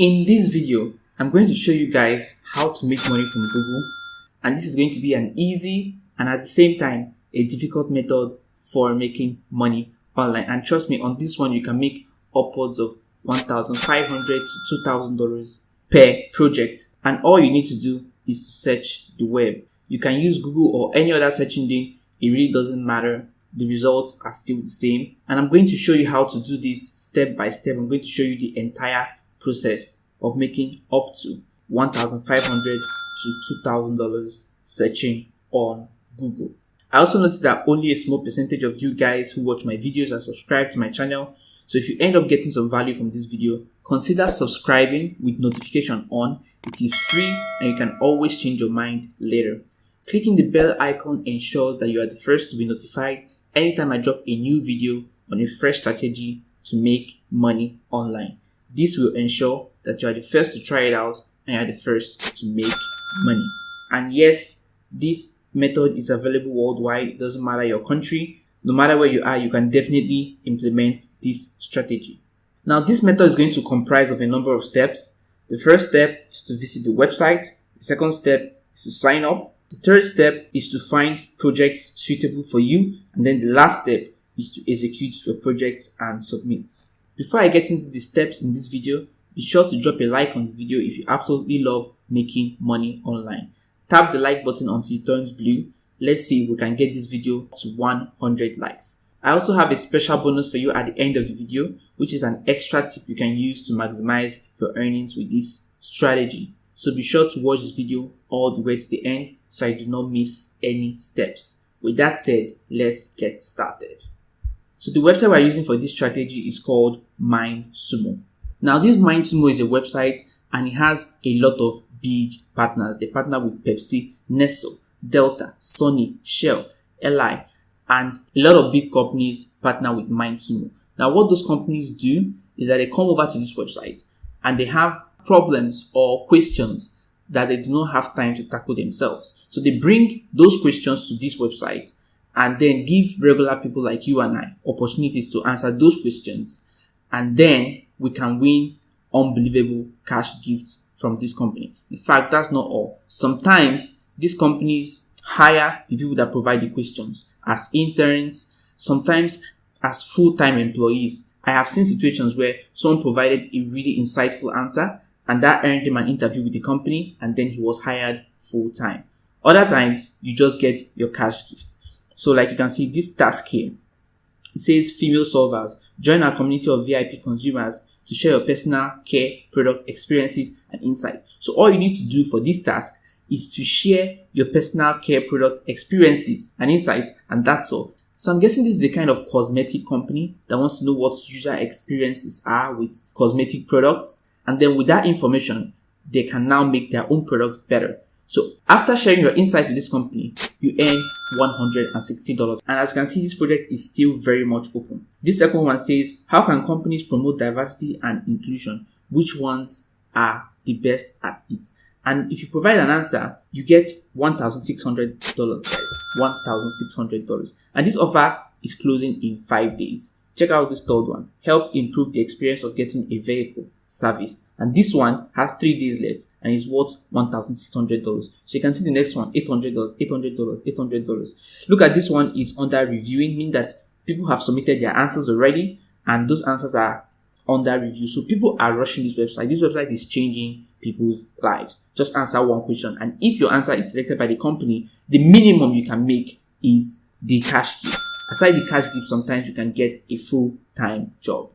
In this video, I'm going to show you guys how to make money from Google and this is going to be an easy and at the same time a difficult method for making money online and trust me on this one you can make upwards of 1,500 to $2,000 per project and all you need to do is to search the web. You can use Google or any other search engine, it really doesn't matter. The results are still the same and I'm going to show you how to do this step by step. I'm going to show you the entire process of making up to 1,500 to $2,000 searching on Google. I also noticed that only a small percentage of you guys who watch my videos are subscribed to my channel. So if you end up getting some value from this video, consider subscribing with notification on. It is free and you can always change your mind later. Clicking the bell icon ensures that you are the first to be notified anytime I drop a new video on a fresh strategy to make money online. This will ensure that you are the first to try it out and you are the first to make money. And yes, this method is available worldwide. It doesn't matter your country. No matter where you are, you can definitely implement this strategy. Now, this method is going to comprise of a number of steps. The first step is to visit the website. The second step is to sign up. The third step is to find projects suitable for you. And then the last step is to execute your projects and submit. Before I get into the steps in this video, be sure to drop a like on the video if you absolutely love making money online. Tap the like button until it turns blue. Let's see if we can get this video to 100 likes. I also have a special bonus for you at the end of the video, which is an extra tip you can use to maximize your earnings with this strategy. So be sure to watch this video all the way to the end so I do not miss any steps. With that said, let's get started. So the website we're using for this strategy is called MindSumo. Now this MindSumo is a website and it has a lot of big partners. They partner with Pepsi, Nestle, Delta, Sony, Shell, Li, and a lot of big companies partner with MindSumo. Now what those companies do is that they come over to this website and they have problems or questions that they do not have time to tackle themselves. So they bring those questions to this website and then give regular people like you and I opportunities to answer those questions. And then we can win unbelievable cash gifts from this company. In fact, that's not all. Sometimes these companies hire the people that provide the questions as interns, sometimes as full-time employees. I have seen situations where someone provided a really insightful answer and that earned him an interview with the company and then he was hired full-time. Other times, you just get your cash gifts. So like you can see this task here, it says female solvers, join our community of VIP consumers to share your personal care product experiences and insights. So all you need to do for this task is to share your personal care product experiences and insights and that's all. So I'm guessing this is a kind of cosmetic company that wants to know what user experiences are with cosmetic products and then with that information, they can now make their own products better. So after sharing your insight with this company, you earn $160. And as you can see, this project is still very much open. This second one says, how can companies promote diversity and inclusion? Which ones are the best at it? And if you provide an answer, you get $1,600 guys. $1,600. And this offer is closing in five days. Check out this third one. Help improve the experience of getting a vehicle service. And this one has three days left and is worth $1,600. So you can see the next one, $800, $800, $800. Look at this one is under reviewing, meaning that people have submitted their answers already and those answers are under review. So people are rushing this website. This website is changing people's lives. Just answer one question. And if your answer is selected by the company, the minimum you can make is the cash gift. Aside the cash gift, sometimes you can get a full-time job.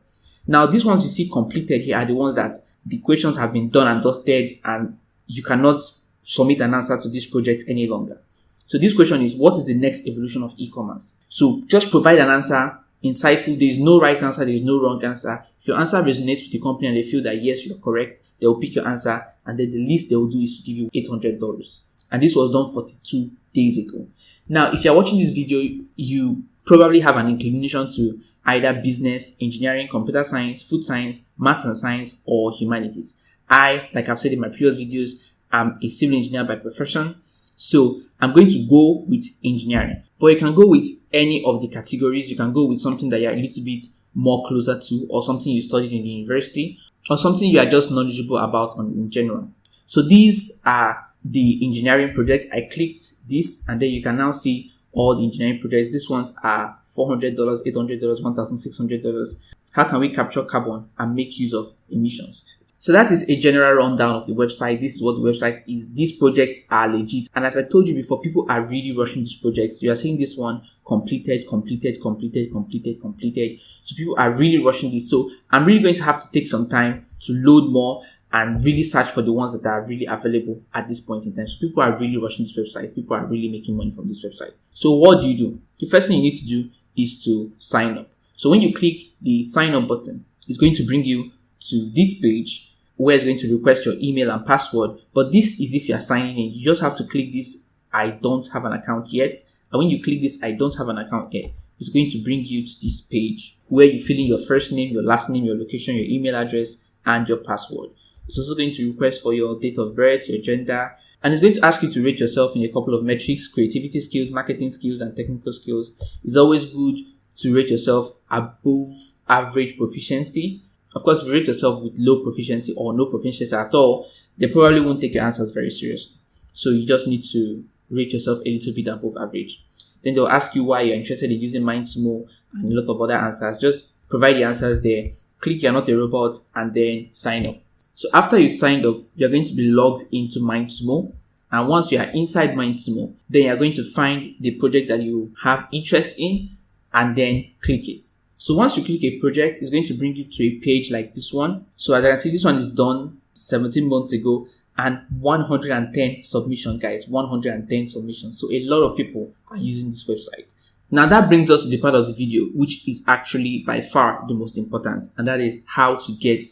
Now, these ones you see completed here are the ones that the questions have been done and dusted and you cannot submit an answer to this project any longer. So this question is, what is the next evolution of e-commerce? So just provide an answer, insightful. There is no right answer. There is no wrong answer. If your answer resonates with the company and they feel that yes, you're correct, they will pick your answer and then the least they will do is to give you $800. And this was done 42 days ago. Now, if you're watching this video, you probably have an inclination to either business, engineering, computer science, food science, maths and science, or humanities. I, like I've said in my previous videos, I'm a civil engineer by profession. So I'm going to go with engineering, but you can go with any of the categories. You can go with something that you're a little bit more closer to or something you studied in the university. or something you are just knowledgeable about in general. So these are the engineering project. I clicked this and then you can now see all engineering projects. These ones are $400, $800, $1,600. How can we capture carbon and make use of emissions? So that is a general rundown of the website. This is what the website is. These projects are legit. And as I told you before, people are really rushing these projects. You are seeing this one completed, completed, completed, completed, completed. So people are really rushing this. So I'm really going to have to take some time to load more and really search for the ones that are really available at this point in time. So people are really rushing this website. People are really making money from this website. So what do you do? The first thing you need to do is to sign up. So when you click the sign up button, it's going to bring you to this page where it's going to request your email and password. But this is if you're signing in. You just have to click this I don't have an account yet. And when you click this I don't have an account yet, it's going to bring you to this page where you fill in your first name, your last name, your location, your email address, and your password. It's also going to request for your date of birth, your gender, and it's going to ask you to rate yourself in a couple of metrics, creativity skills, marketing skills, and technical skills. It's always good to rate yourself above average proficiency of course, if you rate yourself with low proficiency or no proficiency at all, they probably won't take your answers very seriously. So you just need to rate yourself a little bit above average. Then they'll ask you why you're interested in using MindSumo and a lot of other answers. Just provide the answers there. Click you're not a robot and then sign up. So after you signed up, you're going to be logged into MindSumo. And once you are inside MindSumo, then you're going to find the project that you have interest in and then click it. So once you click a project, it's going to bring you to a page like this one. So as I can see, this one is done 17 months ago and 110 submission guys, 110 submissions. So a lot of people are using this website. Now that brings us to the part of the video, which is actually by far the most important, and that is how to get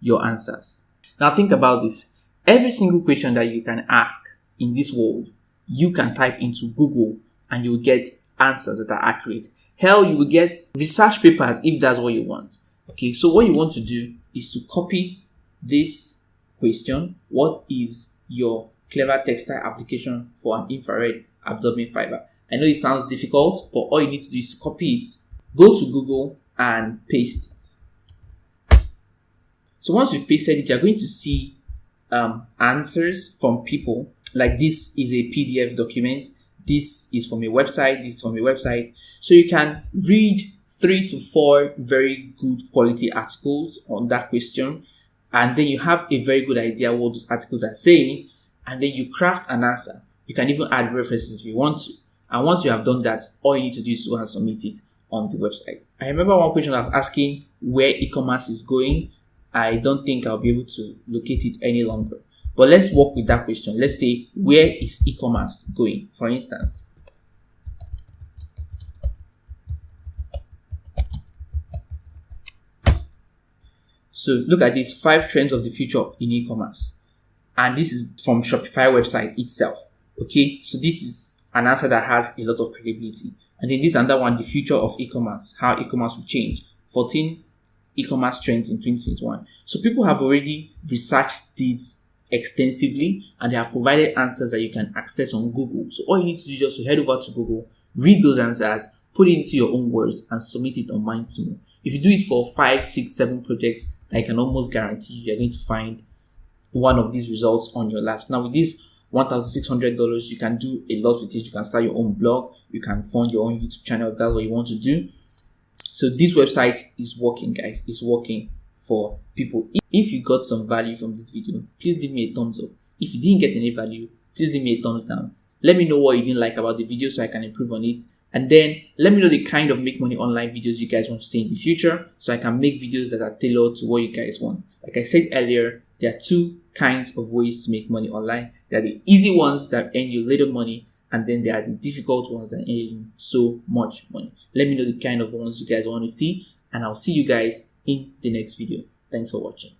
your answers. Now think about this. Every single question that you can ask in this world, you can type into Google and you'll get answers that are accurate. Hell, you will get research papers if that's what you want. Okay, so what you want to do is to copy this question. What is your clever textile application for an infrared absorbing fiber? I know it sounds difficult, but all you need to do is to copy it, go to Google and paste it. So once you've pasted it, you're going to see um, answers from people. Like this is a PDF document this is from a website, this is from a website. So you can read three to four very good quality articles on that question. And then you have a very good idea what those articles are saying. And then you craft an answer. You can even add references if you want to. And once you have done that, all you need to do is go and submit it on the website. I remember one question I was asking where e-commerce is going. I don't think I'll be able to locate it any longer. But let's work with that question. Let's say, where is e-commerce going? For instance, So look at these five trends of the future in e-commerce. And this is from Shopify website itself. Okay. So this is an answer that has a lot of credibility. And then this another one, the future of e-commerce, how e-commerce will change. 14 e-commerce trends in 2021. So people have already researched these extensively and they have provided answers that you can access on Google. So all you need to do is just to head over to Google, read those answers, put it into your own words and submit it online to me. If you do it for five, six, seven projects, I can almost guarantee you are going to find one of these results on your labs. Now with this $1,600, you can do a lot with it. You can start your own blog. You can fund your own YouTube channel. If that's what you want to do. So this website is working, guys. It's working for people. If you got some value from this video, please leave me a thumbs up. If you didn't get any value, please leave me a thumbs down. Let me know what you didn't like about the video so I can improve on it. And then let me know the kind of make money online videos you guys want to see in the future so I can make videos that are tailored to what you guys want. Like I said earlier, there are two kinds of ways to make money online. There are the easy ones that earn you little money and then there are the difficult ones that earn so much money. Let me know the kind of ones you guys want to see and I'll see you guys in the next video. Thanks for watching.